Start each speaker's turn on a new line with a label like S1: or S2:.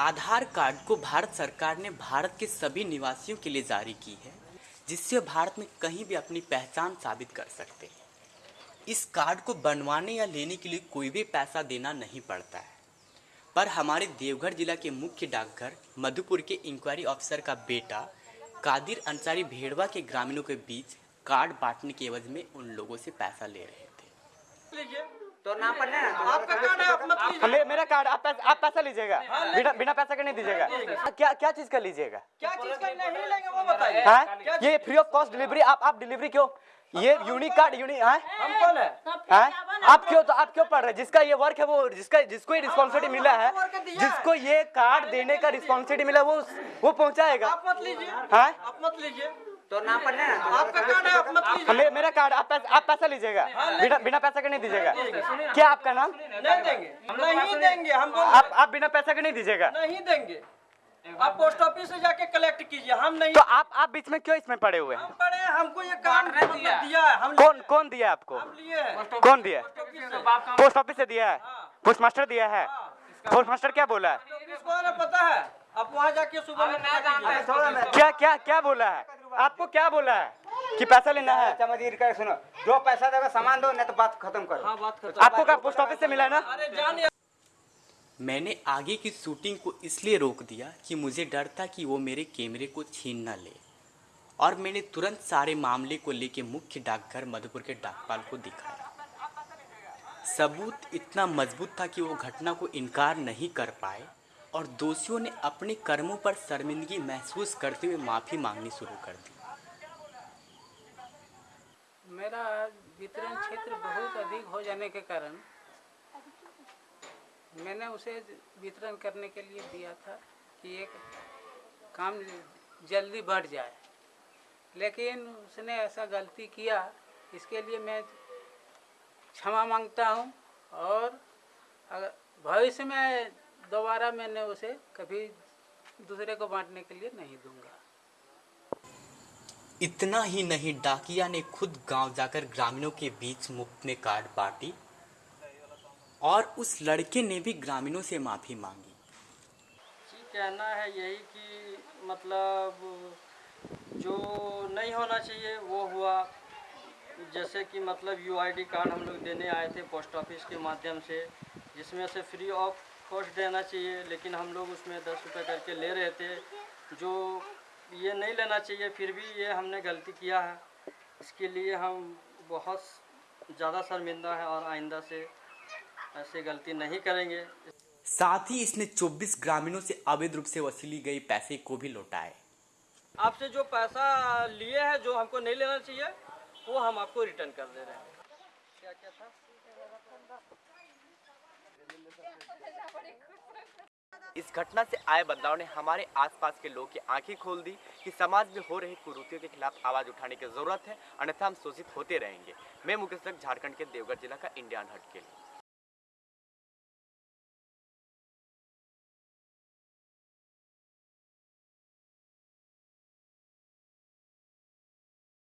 S1: आधार card को भारत सरकार ने भारत के सभी निवासियों के लिए जारी की है, जिससे भारत में कहीं भी अपनी पहचान साबित कर सकते हैं। इस कार्ड को बनवाने या लेने के लिए कोई भी पैसा देना नहीं पड़ता है। पर हमारे देवघर जिला के मुख्य डाकघर, मधुपुर के इंक्वायरी ऑफिसर का बेटा, कादिर अंसारी भेड़वा के ग्रामीणों के बीच कार्ड बांटने के एवज में उन लोगों से पैसा ले रहे थे।
S2: तो नाम है ना?
S3: आपका कार्ड है आप मत लीजिए।
S4: मेरा कार्ड आप पैसा आप पैसा लीजिएगा। बिना बिना पैसा के नहीं दीजिएगा। क्या क्या चीज़ का लीजिएगा?
S3: क्या चीज़ का नहीं लेंगे वो बताइए।
S4: हैं? ये फ्री ऑफ़ कॉस्ट डिलीवरी आप आप डिलीवरी क्यों? ये यूनिक कार्ड यूनिक हैं?
S3: हम कौन है?
S4: आप क्यों तो आप क्यों पढ़ रहे हैं? जिसका ये वर्क है वो जिसका जिसको ये रिस्पॉन्सिबिलिटी मिला है
S3: है।
S4: जिसको ये कार्ड देने का रिस्पॉन्सिबिलिटी मिला है, वो वो पहुंचाएगा।
S3: आप मत लीजिए।
S4: हैं?
S3: आप मत लीजिए।
S2: तो नाम पर है ना
S3: आपका कार्ड है आप मत लीजिए।
S4: मेरा कार्ड आप पैसा आप पैसा लीजिएगा। बिना बिना पैसा के नहीं दीजिएगा। क्या आपका नाम?
S3: नहीं देंगे। नहीं देंगे हम
S4: आप आप बिना पैसा के नहीं दीजिएगा।
S3: नहीं देंगे। आप पोस्ट ऑफ़िस से जाके कलेक्ट कीजिए हम नहीं
S4: तो आप आप बीच में क्यों इसमें पड़े हुए हैं?
S3: हम हैं, हमको ये काम दिया। है हम
S4: कौन कौन दिया आपको?
S3: हम लिए हैं।
S4: कौन दिया?
S3: पोस्ट ऑफ़िस से।
S4: पोस्ट ऑफ़िस से दिया है? पोस्ट मास्टर दिया है? पोस्ट मास्टर क्या बोला है?
S3: पता है। आप वहाँ जाके सुबह में
S4: क्या क्या क्या बोला है? आपको क्या बोला है? कि पैसा लेना है?
S2: चमदीर कर सुनो जो पैसा देगा सामान दो नहीं तो बात खत्म करो।
S3: हाँ बात खत्म।
S4: आपको क्या पोस्ट ऑफ़िस से मिला है ना?
S3: अरे जान
S1: मैंने आगे की शूटिंग को इसलिए रोक दिया कि मुझे डर था कि वो मेरे कैमरे को छीन न ले। और मैंने तुरंत सारे मामले को लेके मुख्य डाकघर मधुपुर के डाकपाल को दिखाया। सबूत इतना मज़बूत था कि वो घटना को इनकार नहीं कर पाए और दोषियों ने अपने कर्मों पर शर्मिंदगी महसूस करते हुए माफ़ी मांगनी शुरू कर दी।
S5: मेरा वितरण क्षेत्र बहुत अधिक हो जाने के कारण मैंने उसे वितरण करने के लिए दिया था कि एक काम जल्दी बढ़ जाए। लेकिन उसने ऐसा गलती किया, इसके लिए मैं क्षमा माँगता हूँ और अगर भविष्य में दोबारा मैंने उसे कभी दूसरे को बांटने के लिए नहीं दूँगा।
S1: इतना ही नहीं डाकिया ने खुद गाँव जाकर ग्रामीणों के बीच मुफ़्त में कार्ड बांटी और उस लड़के ने भी ग्रामीणों से माफ़ी मांगी।
S3: जी कहना है यही कि मतलब जो नहीं होना चाहिए वो हुआ। जैसे कि मतलब यूआईडी कार्ड हम लोग देने आए थे पोस्ट ऑफ़िस के माध्यम से जिसमें से फ्री ऑफ़ कॉस्ट देना चाहिए लेकिन हम लोग उसमें दस रुपये करके ले रहे थे जो ये नहीं लेना चाहिए फिर भी ये हमने गलती किया है। इसके लिए हम बहुत ज़्यादा शर्मिंदा है और आइंदा से ऐसे गलती नहीं करेंगे।
S1: साथ ही इसने 24 ग्रामीणों से अवैध रूप से वसूली गई पैसे को भी लौटाए।
S3: आपसे जो पैसा लिए हैं जो हमको नहीं लेना चाहिए वो हम आपको रिटर्न कर दे रहे हैं। क्या क्या था?
S4: इस घटना से आए बदलाव ने हमारे आसपास के लोगों की आँखें खोल दी कि समाज में हो रही कुरूतियों के खिलाफ आवाज़ उठाने की ज़रूरत है। अन्यथा हम शोषित होते रहेंगे। मैं मुकेश झारखंड के देवगढ़ जिला का इंडियन हट के लिए।